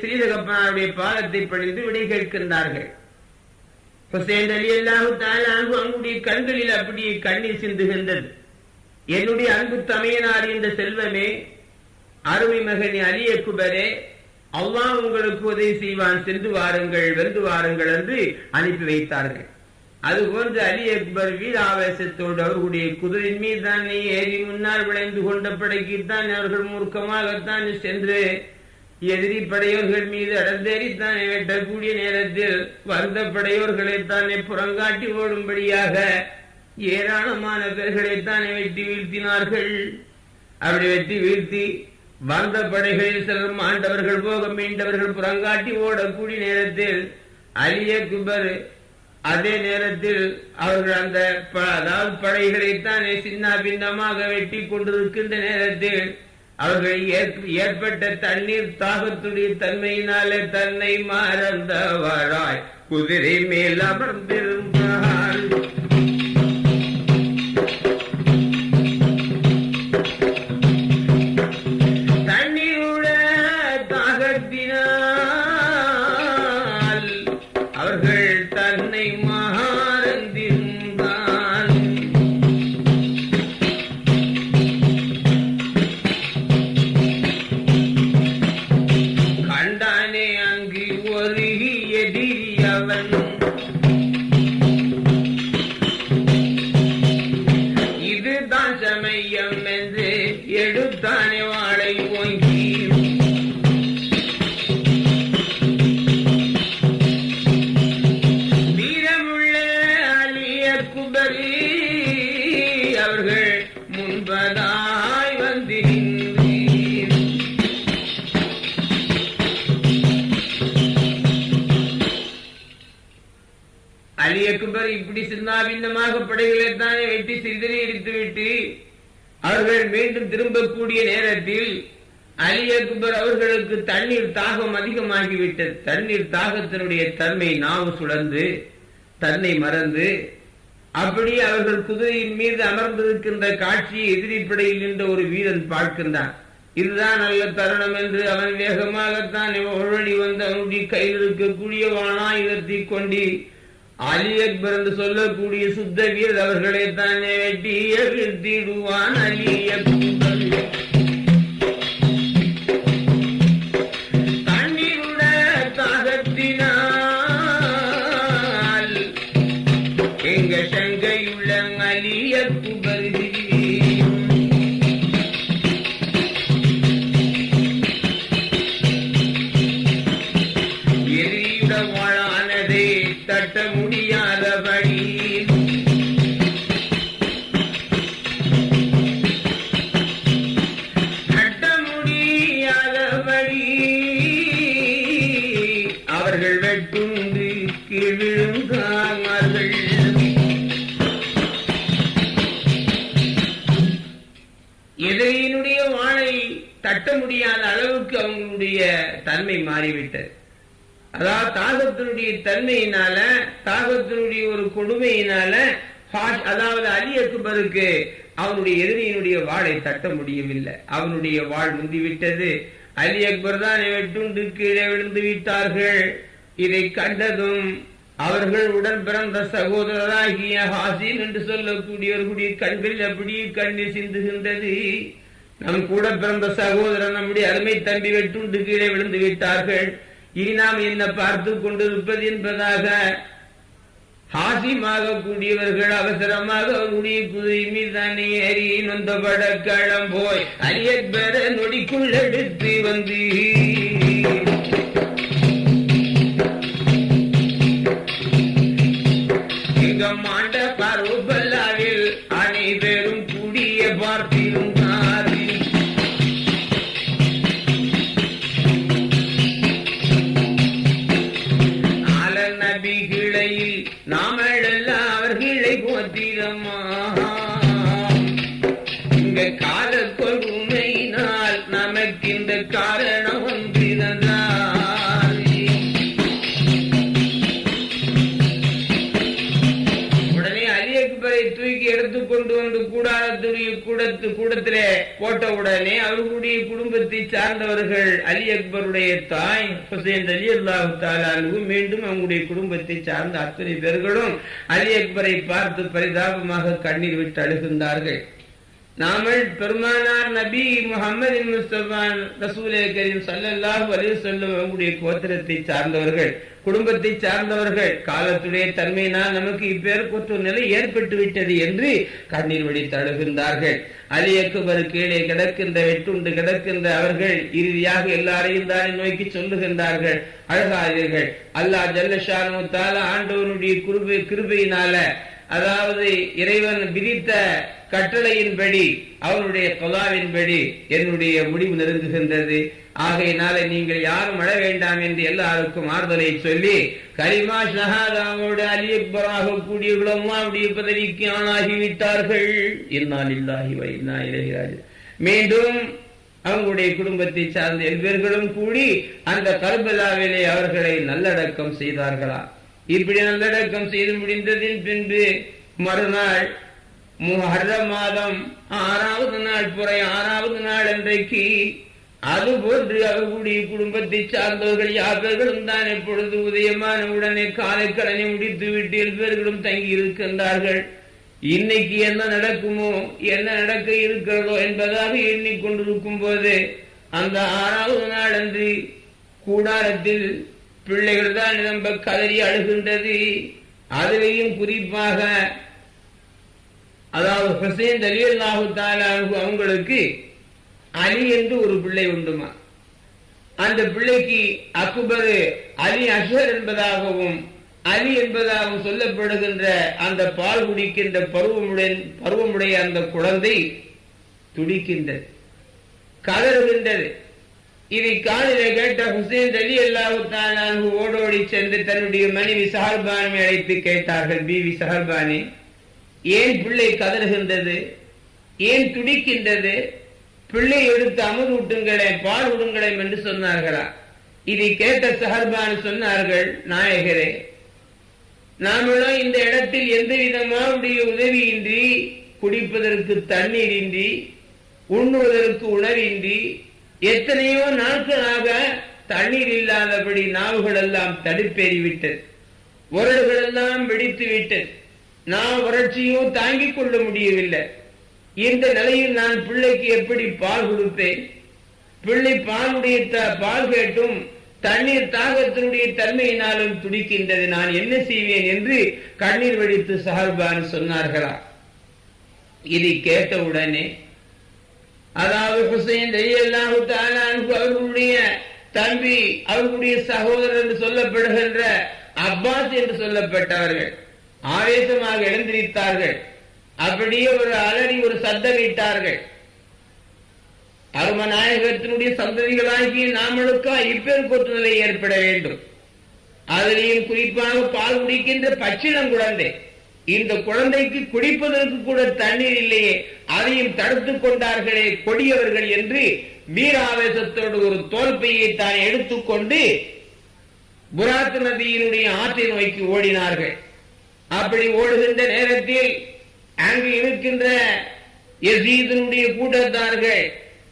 ஸ்ரீதகப்பனாருடைய பாதத்தை பணிந்து விடை கேட்கின்றார்கள். ஹுசேன் அலி அல்லாஹு தாலானு அவங்களுடைய கண்களில் அப்படியே கண்ணீர் சிந்துகின்றது. என்னுடைய அன்பு தமையனார் இந்த செல்வமே அருமை மகனே அலிய குபரே அல்லாஹ் உங்களுக்கு உதவி செய்வான் சென்று வாருங்கள் வென்று வாருங்கள் என்று அனுப்பி வைத்தார்கள். அதுபோன்று அலி அக்பர் வீர ஆவேசத்தோடு அவர்களுடைய குதிரின் மீது தானே ஏறி முன்னால் விளைந்து கொண்ட படைக்குத்தான் அவர்கள் மூர்க்கமாகத்தான் சென்று எதிரி படையோர்கள் மீது அடர்ந்தேறித்தானே வெட்டக்கூடிய நேரத்தில் வருந்த படையோர்களைத்தானே புறங்காட்டி ஓடும்படியாக ஏராளமான பேர்களைத்தானே வெட்டி வீழ்த்தினார்கள். அப்படி வெட்டி வீழ்த்தி வந்த படைகளில் சிலர் ஆண்டவர்கள் போக மீண்டவர்கள் புறங்காட்டி ஓடக்கூடிய நேரத்தில் அலிய குபர் அதே நேரத்தில் அவர்கள் அந்த ப- அதாவது படைகளைத்தானே சின்ன பின்னமாக வெட்டி கொண்டிருக்கின்ற நேரத்தில் அவர்கள் ஏற்ப- ஏற்பட்ட தண்ணீர் தாகத்துடைய தன்மையினாலே தன்னை மறந்தவராய் குதிரை மேல் அமர்ந்திருந்தார் அலி அக்பர் இப்படி சின்னாபின்னமாக படைகளை தானே வெட்டி சிறிதனை எடுத்துவிட்டு அவர்கள் மீண்டும் திரும்பக்கூடிய நேரத்தில் அலி அக்பர் அவர்களுக்கு தண்ணீர் தாகம் அதிகமாகிவிட்டது. தண்ணீர் தாகத்தினுடைய தன்மை நாவு சுழந்து தன்னை மறந்து அப்படி அவர்கள் குதிரையின் மீது அமர்ந்திருக்கின்ற காட்சியை எதிரிப்படையில் நின்ற ஒரு வீரன் பார்க்கின்றான். இதுதான் நல்ல தருணம் என்று அவன் வேகமாகத்தான் ஒழி வந்து அவனுடைய கையில் இருக்கக்கூடிய வானாயுதத்தை கொண்டு அலி அக்பர் என்று சொல்லக்கூடிய சுத்த வீரர் அவர்களை தானே வெட்டி வீழ்த்திடுவான் அலி அக்பர். தட்ட முடியாத அளவுக்கு அவங்களுடைய தன்மை மாறிவிட்டது. அதாவது தாகத்தினுடைய தன்மையினால தாகத்தினுடைய ஒரு கொடுமையினால அதாவது அலி அக்பருக்கு அவனுடைய எதிரியினுடைய வாளை தட்ட முடியவில்லை. அவனுடைய வாள் முந்திவிட்டது. அலி அக்பர் தான் வெட்டுண்டு கீழே விழுந்து விட்டார்கள். இதை கண்டதும் அவர்கள் உடன் பிறந்த சகோதரராகிய ஹாசின் என்று சொல்லக்கூடியவர்களுடைய கண்களில் அப்படியே கண்ணீர் சிந்துகின்றது நம் கூட பிறந்த சகோதரன் நம்முடைய அருமை தம்பி வெட்டுண்டு கீழே விழுந்து விட்டார்கள். இனி நாம் என்ன பார்த்து கொண்டிருப்பது என்பதாக ஹாசிமாக கூடியவர்கள் அவசரமாக அவருடைய குதிரை மீதானே ஏறி நொந்தபட களம் போய் அரியப்பெற நொடிக்குள் எடுத்து வந்து. எங்க கூடத்து கூடத்திலே போட்ட உடனே அவர்களுடைய குடும்பத்தை சார்ந்தவர்கள் அலி அக்பருடைய தாய் ஹுசேன் அலி அல்லாஹு தாலானு மீண்டும் அவங்களுடைய குடும்பத்தை சார்ந்த அத்தனை பேர்களும் அலி அக்பரை பார்த்து பரிதாபமாக கண்ணீர் விட்டு அழுகின்றார்கள். நாமல் பெருமானார் நபி முகமது முஸ்தபான் ரசூலே கரீம் சல்லல்லாஹு அலைஹி வஸல்லம் அவங்களுடைய கோத்திரத்தை சார்ந்தவர்கள் குடும்பத்தை சார்ந்தவர்கள் காலத்துடைய தன்மையினால் நமக்கு இப்பேற்பட்ட நிலை ஏற்பட்டு விட்டது என்று கண்ணீர் வழி தழுகின்றார்கள் அலி அக்பர் கீழே கிடக்கின்ற வெட்டுண்டு கிடக்கின்ற அவர்கள் இறுதியாக எல்லாரையும் தானே நோக்கி சொல்லுகின்றார்கள். அழகாதீர்கள். அல்லாஹ் ஜல்லஷானு தாலா ஆண்டவனுடைய கிருபை கிருபையினால அதாவது இறைவன் விதித்த கட்டளையின்படி அவனுடைய கொலாவின்படி என்னுடைய முடிவு நெருங்குகின்றது. ஆகையினால நீங்கள் யாரும் அழ வேண்டாம் என்று எல்லாருக்கும் ஆறுதலை சொல்லி கரிமா ஷஹாதாவோடு அலியப்பராக கூடியவர்களும் அவருடைய பதவிக்கு ஆளாகிவிட்டார்கள். என்னால் இல்லாகி வைனா இளையராஜ் மீண்டும் அவங்களுடைய குடும்பத்தை சார்ந்த எல்பேர்களும் கூடி அந்த கர்பலாவிலே அவர்களை நல்லடக்கம் செய்தார்களா? இப்படி நல்லடக்கம் செய்து முடிந்ததின் பின்பு மறுநாள் முஹர்ர மாதம் ஆறாவது நாள் புறை ஆறாவது நாள் அன்றைக்கு அதுபோன்று அவர்களுடைய குடும்பத்தை சார்ந்தவர்கள் யாவர்களும் தான் எப்பொழுது உதயமான உடனே காலை முடித்து விட்டு எல்பேர்களும் தங்கி இருக்கின்றார்கள். இன்னைக்கு என்ன நடக்குமோ என்ன நடக்க இருக்கிறதோ என்பதாக எண்ணிக்கொண்டிருக்கும் போது அந்த ஆறாவது நாள் அன்று கூடாரத்தில் பிள்ளைகள் தான் நிரம்ப கதறி அழுகின்றது. அதிலேயும் குறிப்பாக அதாவது ஹுசைன் அலி அல்லாஹு அவங்களுக்கு அலி என்று ஒரு பிள்ளை உண்டுமா? அந்த பிள்ளைக்கு அக்பர் அலி அஷர் என்பதாகவும் அலி என்பதாகவும் சொல்லப்படுகின்ற அந்த பால் குடிக்கின்ற பருவமுடைய பருவமுடைய அந்த குழந்தை துடிக்கின்றது கதறுகின்றது. இதை காலிலே கேட்ட ஹுசேன் அலி அல்லாஹு ஓடோடி சென்று தன்னுடைய மனைவி சஹர்பானை அழைத்து கேட்டார்கள் பிவி சஹர்பானி ஏன் பிள்ளை கதறுகின்றது? ஏன் துடிக்கின்றது? பிள்ளை எடுத்து அமர் ஊட்டுங்களேன் பால் விடுங்களேன் என்று சொன்னார்களா. இதை கேட்ட சஹர்பான் சொன்னார்கள் நாயகரே நாமெல்லாம் இந்த இடத்தில் எந்த விதமாவுடைய உதவியின்றி குடிப்பதற்கு தண்ணீர் இன்றி உண்ணுவதற்கு உணவின்றி எத்தனையோ நாட்களாக தண்ணீர் இல்லாதபடி நாவுகள் எல்லாம் தடுப்பேறிவிட்டது உரடுகள் எல்லாம் வெடித்து விட்டது நான் வறட்சியும் தாங்கிக் கொள்ள முடியவில்லை. இந்த நிலையில் நான் பிள்ளைக்கு எப்படி பால் கொடுப்பேன்? பிள்ளை பாலுடைய பால் கேட்டும் தண்ணீர் தாகத்தினுடைய தன்மையினாலும் துடிக்கின்றது. நான் என்ன செய்வேன் என்று கண்ணீர் வெடித்து சஹர்பான் சொன்னார்களா? இதை கேட்டவுடனே அதாவது ஹுசைன் அவர்களுடைய தம்பி அவர்களுடைய சகோதரர் என்று சொல்லப்படுகின்ற அப்பாஸ் என்று சொல்லப்பட்டவர்கள். ஆவேசமாக எழுந்திருத்தார்கள். அப்படியே ஒரு அலறி ஒரு சத்தமிட்டார்கள் அருமநாயகத்தினுடைய சந்ததிகளாகிய நாமளுக்கா இப்பேற்பட்ட நிலை ஏற்பட வேண்டும். அதிலேயும் குறிப்பாக பால் குடிக்கின்ற பச்சிளம் குழந்தை. இந்த குழந்தைக்கு குடிப்பதற்கு கூட தண்ணீர் இல்லையே அதையும் தடுத்துக் கொண்டார்களே கொடியவர்கள் என்று வீராவேசத்தோடு ஒரு தோல்பையை தான் எடுத்துக்கொண்டு புராத் நதியினுடைய ஆற்றை நோக்கி ஓடினார்கள். அப்படி ஓடுகின்ற நேரத்தில் அங்கு இருக்கின்ற எசீதனுடைய கூட்டத்தார்கள்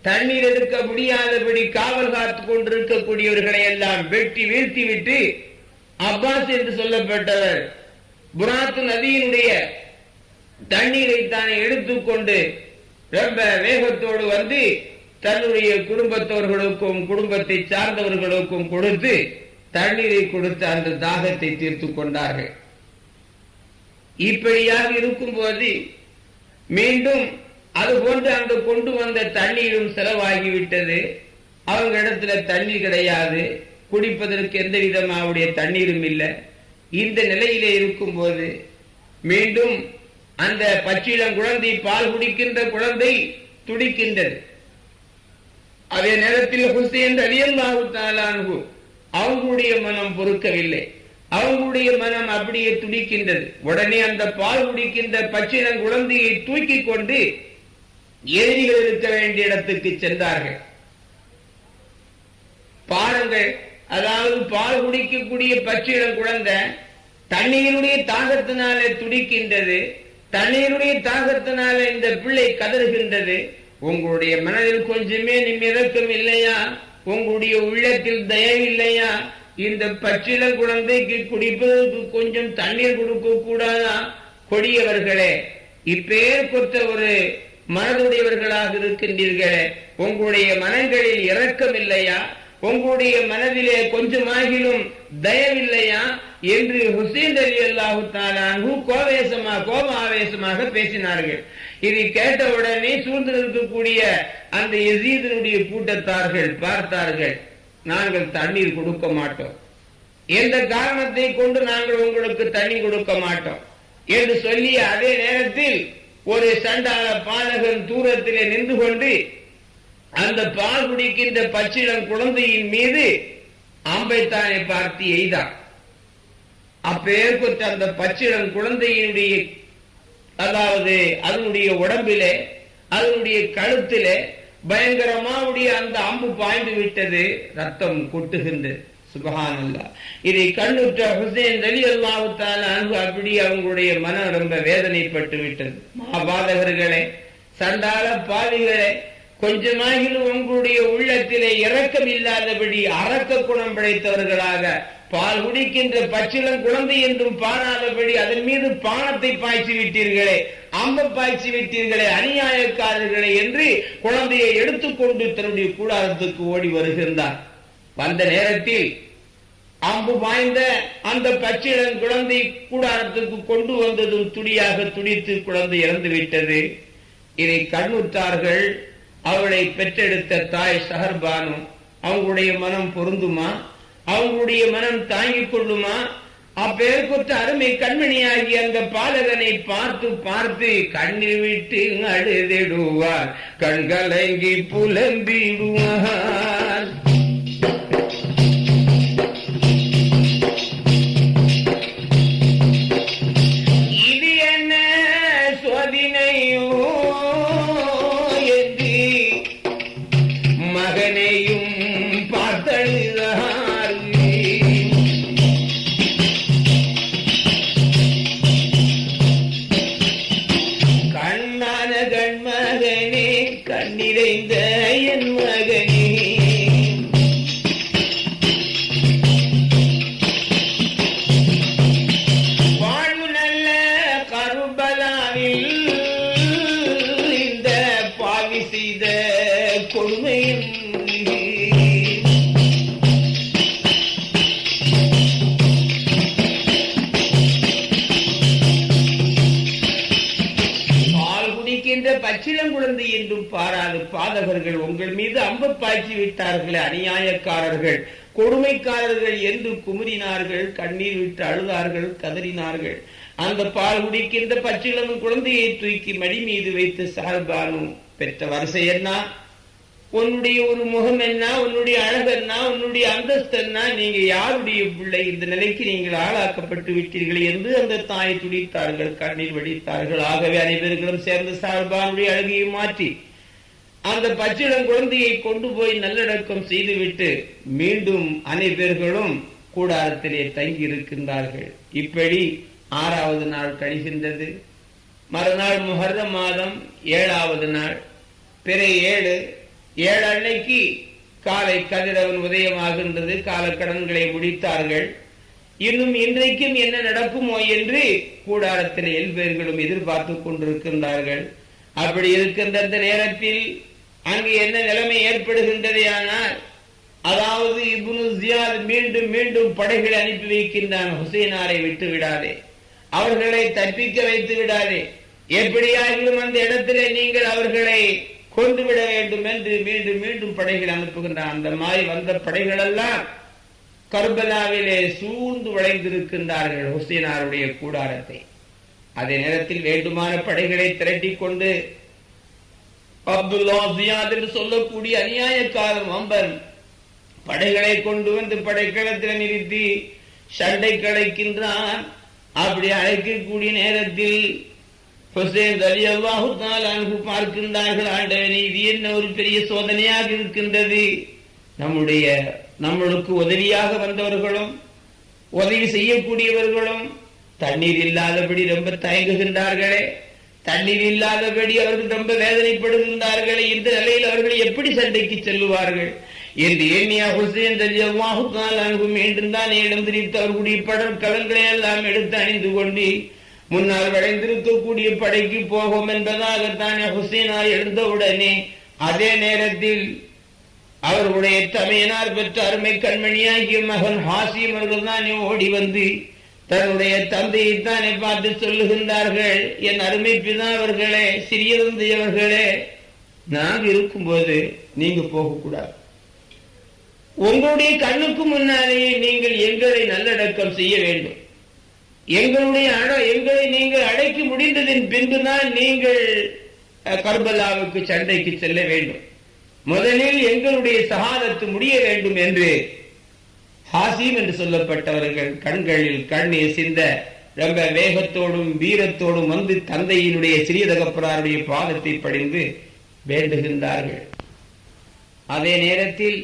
தண்ணீர் எடுக்க முடியாதபடி காவல் காத்துக் கொண்டிருக்கக்கூடியவர்களை எல்லாம் வெட்டி வீழ்த்தி விட்டு அப்பாஸ் என்று சொல்லப்பட்டவர் புராத்து நதியினுடைய தண்ணீரை தானே எடுத்துக்கொண்டு ரொம்ப வேகத்தோடு வந்து தன்னுடைய குடும்பத்தவர்களுக்கும் குடும்பத்தை சார்ந்தவர்களுக்கும் கொடுத்து தண்ணீரை கொடுத்து அந்த தாகத்தை தீர்த்து கொண்டார்கள். இப்படியாக இருக்கும்போது மீண்டும் அது போன்று அங்கு கொண்டு வந்த தண்ணீரும் செலவாகிவிட்டது. அவங்க இடத்துல தண்ணீர் கிடையாது. குடிப்பதற்கு எந்த விதமாவுடைய தண்ணீரும் இல்லை. இந்த நிலையிலே இருக்கும்போது மீண்டும் அந்த பச்சிளம் குழந்தை பால் குடிக்கின்ற குழந்தை துடிக்கின்றது. அதே நேரத்தில் ஹுசேன் அலியல்லாஹு தாலானு அவங்களுடைய மனம் பொறுக்கவில்லை. அவங்களுடைய மனம் அப்படியே துடிக்கின்றது. உடனே அந்த பால் குடிக்கின்ற பச்சிளம் குழந்தையை தூக்கி கொண்டு எதிரிகள் இருக்க வேண்டிய இடத்துக்கு சென்றார்கள். பாருங்கள் அதாவது பால் குடிக்கக்கூடிய பச்சிடம் குழந்தை தண்ணீருடைய தாகத்தினாலே துடிக்கின்றது தண்ணீருடைய தாகத்தினால இந்த பிள்ளை கதறுகின்றது. உங்களுடைய மனதில் கொஞ்சமே நிமிதக்கம் இல்லையா? உங்களுடைய உள்ளத்தில் தயவு இல்லையா? இந்த பச்சில குழந்தைக்கு குடிப்பதற்கு கொஞ்சம் தண்ணீர் கொடுக்க கூடாதா? கொடியவர்களே இப்பேர் கொத்த ஒரு மனதுடையவர்களாக இருக்கின்றீர்களே உங்களுடைய மனங்களில் இரக்கம் இல்லையா? உங்களுடைய மனதிலே கொஞ்சமாகிலும் தயவில்லையா என்று ஹுசேன் அலி அல்லாஹு தாலானு கோவேசமா கோப ஆவேசமாக பேசினார்கள். இதை கேட்டவுடனே சூழ்ந்து இருக்கக்கூடிய அந்த எசீதனுடைய கூட்டத்தார்கள் பார்த்தார்கள் நாங்கள் தண்ணீர் கொடுக்க மாட்டோம். எந்த காரணத்தை கொண்டு நாங்கள் உங்களுக்கு தண்ணி கொடுக்க மாட்டோம்? என்று சொல்லிய அதே நேரத்தில் ஒரு சண்டாள பாலகன் தூரத்திலே நின்று கொண்டு அந்த பால் குடிக்கின்ற பச்சிடம் குழந்தையின் மீது ஆம்பைத்தானை பார்த்து எய்தார். அப்பேற்பட்ட அந்த பச்சிடம் குழந்தையினுடைய அதாவது அதனுடைய உடம்பிலே அதனுடைய கழுத்திலே பயங்கரமாவுடைய அந்த அம்பு பாய்ந்து விட்டது. ரத்தம் கொட்டுகின்றது. சுபஹானல்லா இதை கண்ணுற்ற ஹுசேன் அலி அல்லாஹுத்தால அன்பு அப்படி அவங்களுடைய மனம் ரொம்ப வேதனைப்பட்டு விட்டது. மகாபாதகர்களே சண்டால பாவிகளே கொஞ்சமாகிலும் உங்களுடைய உள்ளத்திலே இரக்கம் இல்லாதபடி அரக்க குணம் படைத்தவர்களாக பால் குடிக்கின்ற பச்சிலம் குழந்தை என்றும் பாராதபடி அதன் மீது பானத்தை பாய்ச்சி விட்டீர்களே அம்ப பாய்ச்சி விட்டீர்களே அநியாயக்காரர்களே என்று குழந்தையை எடுத்துக்கொண்டு தன்னுடைய கூடாரத்துக்கு ஓடி வருகின்றார். வந்த நேரத்தில் அம்பு பாய்ந்த அந்த பச்சிலம் குழந்தை கூடாரத்துக்கு கொண்டு வந்ததும் துடியாக துடித்து குழந்தை இறந்து விட்டது இதை கண்ணுற்றார்கள் அவளை பெற்றெடுத்த தாய் சஹர்பானு அவங்களுடைய மனம் பொருந்துமா? அவங்களுடைய மனம் தாங்கிக் கொள்ளுமா? அப்பேற்பட்ட அருமை கண்மணியாகி அந்த பாலகனை பார்த்து பார்த்து கண்ணீர் விட்டு அழுதிடுவார் கண்கலங்கி புலம்பிடுவார். மீது பாய்ச்சி விட்டார்கள் அநியாயக்காரர்கள். கொடுமைக்காரர்கள் என்று குமுறினார்கள் கண்ணீர் விட்டு அழுதார்கள் கதறினார்கள். அந்த பால் குடிக்கின்ற பச்சிளம் குழந்தையை தூக்கி மடி மீது வைத்து சார்பானு பெற்ற வரிசை என்ன? உன்னுடைய ஒரு முகம் என்ன? உன்னுடைய அழகு என்ன? உன்னுடைய அந்தஸ்து என்ன? நீங்க யாருடைய பிள்ளை? இந்த நிலைக்கு நீங்கள் ஆளாக்கப்பட்டு விட்டீர்கள் என்று அந்த தாயை துடித்தார்கள் கண்ணீர் வடித்தார்கள். ஆகவே அனைவர்களும் சேர்ந்து சார்பானுடைய அழகையை மாற்றி அந்த பச்சிளம் குழந்தையை கொண்டு போய் நல்லடக்கம் செய்துவிட்டு மீண்டும் அனைவர்களும் கூடாரத்திலே தங்கி இருக்கின்றார்கள். இப்படி ஆறாவது நாள் கழிகின்றது. மறுநாள் முஹர்ரம் மாதம் ஏழாவது நாள். பிற ஏழு. ஏழு அன்னைக்கு காலை கதிரவன் உதயமாகின்றது. காலக்கடன்களை முடித்தார்கள். இன்னும் இன்றைக்கும் என்ன நடக்குமோ என்று கூடாரத்தில் எல்பேர்களும் எதிர்பார்த்து கொண்டிருக்கின்றார்கள். அப்படி இருக்கின்ற நேரத்தில் அங்கு என்ன நிலைமை ஏற்படுகின்றது ஆனால் அதாவது இப்னு ஜியாத் மீண்டும் மீண்டும் படைகளை அனுப்பி வைக்கின்றான் ஹுசைனாரை விட்டு விடாதே. அவர்களை தப்பிக்க வைத்து விடாதே. எப்படியாகிலும் அந்த இடத்திலே நீங்கள் அவர்களை கொண்டு விட வேண்டும் என்று மீண்டும் மீண்டும் படைகள் அனுப்புகின்றான். அந்த மாதிரி வந்த படைகள் எல்லாம் கர்பலாவிலே சூழ்ந்து வளைந்திருக்கின்றார்கள் ஹுசைனாருடைய கூடாரத்தை. அதே நேரத்தில் வேண்டுமான படைகளை திரட்டி கொண்டு அப்துல்லா ஜியாத் என்று சொல்லக்கூடிய அநியாயக்காரன் அம்பன் படைகளை கொண்டு வந்து படைக்களத்தில் நிறுத்தி சண்டை கலைக்கின்றான். அப்படி அழைக்கக்கூடிய நேரத்தில் ஹுசேன் அலி அல்லாஹு பார்க்கின்றார்கள் ஆண்டவனே இது என்ன ஒரு பெரிய சோதனையாக இருக்கின்றது? நம்முடைய நம்மளுக்கு உதவியாக வந்தவர்களும் உதவி செய்யக்கூடியவர்களும் தண்ணீர் இல்லாதபடி ரொம்ப தயங்குகின்றார்களே. தண்ணீர் இல்லாதபடி அவர்கள் ரொம்ப வேதனைப்படுகின்றார்கள் இந்த நிலையில் அவர்கள் எப்படி சண்டைக்கு செல்லுவார்கள்? என்று ஏனியா ஹுசேன் அல்லாஹு அன்பு மீண்டும் தான் எழுந்திரித்து அவர்களுடைய கடல்களை எல்லாம் எடுத்து அணிந்து கொண்டு முன்னால் வளைந்திருக்கக்கூடிய படைக்கு போகும் என்பதாகத்தானே ஹுசேனா எழுந்தவுடனே அதே நேரத்தில் அவர்களுடைய தமையனார் பெற்ற அருமை கண்மணியாகிய மகன் ஹாசியம் அவர்கள் தான் ஓடி வந்து தன்னுடைய தந்தையை தானே பார்த்து சொல்லுகின்றார்கள். என் அருமை பிதாவர்களே சிறியவர்களே நான் இருக்கும்போது நீங்க போகக்கூடாது. உங்களுடைய கண்ணுக்கு முன்னாலேயே நீங்கள் எங்களை நல்லடக்கம் செய்ய வேண்டும். எங்களுடைய எங்களை நீங்கள் அழைக்க முடிந்ததின் பின்புதான் நீங்கள் அஹ், கர்பலாவுக்கு சண்டைக்கு செல்ல வேண்டும். முதலில் எங்களுடைய சகாதத்து முடிய வேண்டும் என்று ஹாசிம் என்று சொல்லப்பட்டவர்கள் கண்களில் கண்ணீர் சிந்த ரொம்ப வேகத்தோடும் வீரத்தோடும் வந்து தந்தையினுடைய சிறிய தகப்பனாருடைய பாதத்தை படிந்து வேண்டுகின்றார்கள். அதே நேரத்தில்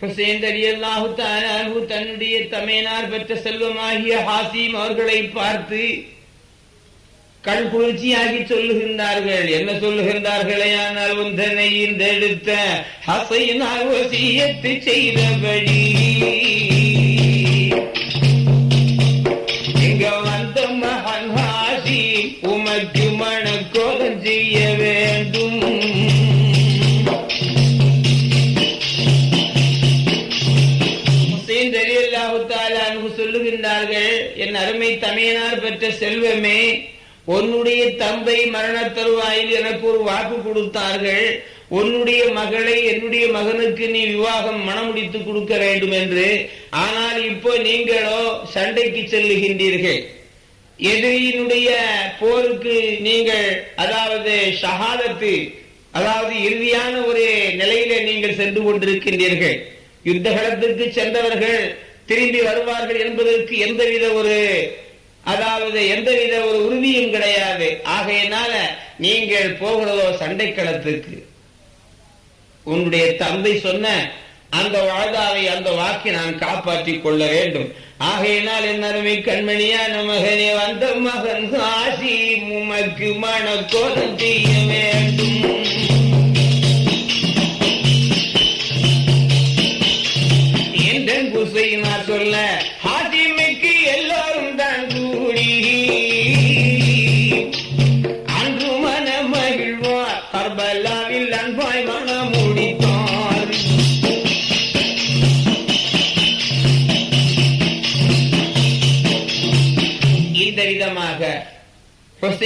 ஹுசேன் தன்னுடைய தமையனார் பெற்ற செல்வமாகிய ஹாசிம் அவர்களை பார்த்து கண் குளிர்ச்சியாகி சொல்லுகின்றார்கள். என்ன சொல்லுகின்றார்களே ஆனால் உந்தனை இந்த எடுத்த ஹசையினால் செய்தபடி இங்க வந்த மகன் ஹாசி உமக்கு மணக்கோலம் செய்ய வேண்டும். சொல்லுகின்றார்கள் என் அருமை தமையனார் பெற்ற செல்வமே உன்னுடைய தம்பை மரண தருவாயில் எனக்கு ஒரு வாக்கு கொடுத்தார்கள். உன்னுடைய மகளை என்னுடைய மகனுக்கு நீ விவாகம் மணமுடித்து கொடுக்க வேண்டும் என்று ஆனால் இப்போ நீங்களோ சண்டைக்கு செல்லுகின்றீர்கள். எதிரியினுடைய போருக்கு நீங்கள் அதாவது ஷஹாதத்து அதாவது இறுதியான ஒரு நிலையில நீங்கள் சென்று கொண்டிருக்கின்றீர்கள். யுத்த களத்திற்கு சென்றவர்கள் திரும்பி வருவார்கள் என்பதற்கு எந்தவித ஒரு அதாவது எந்தவித ஒரு உறுதியும் கிடையாது. ஆகையினால நீங்கள் போகிறதோ சண்டை களத்துக்கு உன்னுடைய தந்தை சொன்ன அந்த வாழ்தாவை அந்த வாக்கை நான் காப்பாற்றிக் கொள்ள வேண்டும். ஆகையினால் என் அருமை கண்மணியான மகனே வந்த மகன் ஆசி உமக்கு மனக்கோலம் செய்ய வேண்டும்.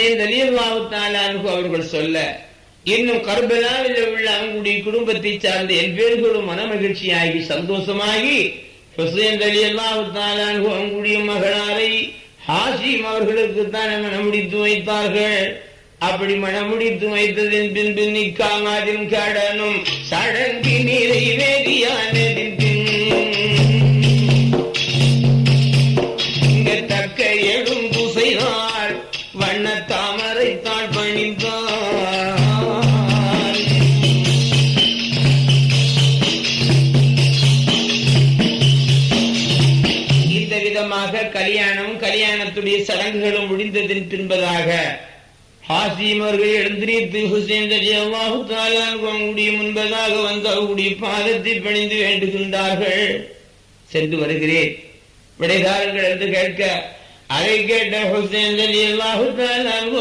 ஹுசைன் ரலியல்லாஹு தஆலா அவர்கள் சொல்ல இன்னும் கர்பலாவில் உள்ள அவங்களுடைய குடும்பத்தை சார்ந்த எல்வேர்களும் மன மகிழ்ச்சியாகி சந்தோஷமாகி ஹுசைன் ரலியல்லாஹு தஆலா அவங்களுடைய மகளாரை ஹாசிம் அவர்களுக்கு தான் மனமுடித்து வைத்தார்கள். அப்படி மனமுடித்து வைத்ததின் பின்பு நிக்காமாதின் கடனும். சடங்கி நிறைவேறியானதின் முடிந்ததன் ஹாசிமர்கள் எழுந்திரித்து ஹுசேன் அல்லாஹு அவங்களுடைய முன்பதாக வந்து அவருடைய பாதத்தை பணிந்து வேண்டுகின்றார்கள். சென்று வருகிறேன். விடைதாரர்கள் என்று கேட்க அதை கேட்ட ஹுசேன் அல்லாஹு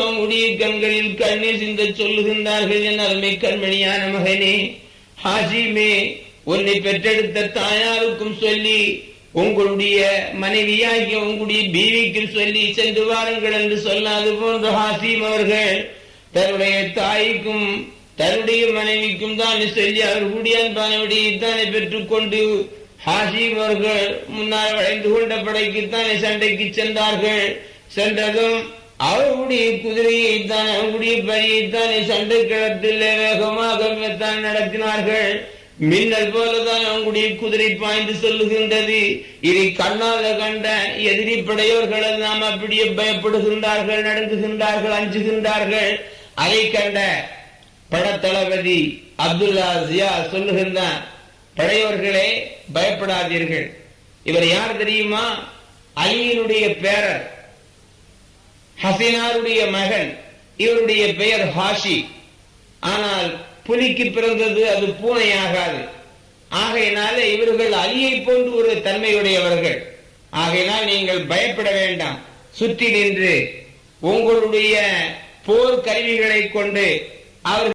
அவங்களுடைய கண்களில் கண்ணீர் சிந்த சொல்லுகின்றார்கள் என் அருமை கண்மணியான மகனே ஹாசிமே உன்னை பெற்றெடுத்த தாயாருக்கும் சொல்லி உங்களுடைய மனைவியாகிய உங்களுடைய பீவிக்கு சொல்லி சென்று வாருங்கள் என்று சொல்லாது போன்ற ஹாசிம் அவர்கள் தன்னுடைய தாய்க்கும் தன்னுடைய மனைவிக்கும் தான் சொல்லி அவர்களுடைய அன்பானவடியை தானே பெற்றுக்கொண்டு ஹாசிம் அவர்கள் முன்னால் வளைந்து கொண்ட படைக்குத்தானே சண்டைக்கு சென்றார்கள். சென்றதும் அவருடைய குதிரையை தான் அவருடைய பணியைத்தானே சண்டை களத்தில் வேகமாக தான் நடத்தினார்கள். மின்னல் போலதான் அவங்களுடைய குதிரை பாய்ந்து சொல்லுகின்றது. இனி கண்ணால கண்ட எதிரி படையோர்கள் எல்லாம் அப்படியே பயப்படுகின்றார்கள் நடுங்குகின்றார்கள் அஞ்சுகின்றார்கள். அதை கண்ட படத்தளபதி அப்துல்லா ஜியா சொல்லுகின்றான் படையோர்களே பயப்படாதீர்கள். இவர் யார் தெரியுமா? அலியினுடைய பேரர் ஹசினாருடைய மகன் இவருடைய பெயர் ஹாஷி. ஆனால் புலிக்கு பிறந்தது அது பூனை ஆகாது ஆகையினால இவர்கள் அலியை போன்று ஒரு தன்மையுடையவர்கள். ஆகையினால் நீங்கள் பயப்பட வேண்டாம். சுற்றி நின்று உங்களுடைய போர் கருவிகளை கொண்டு அவர்கள்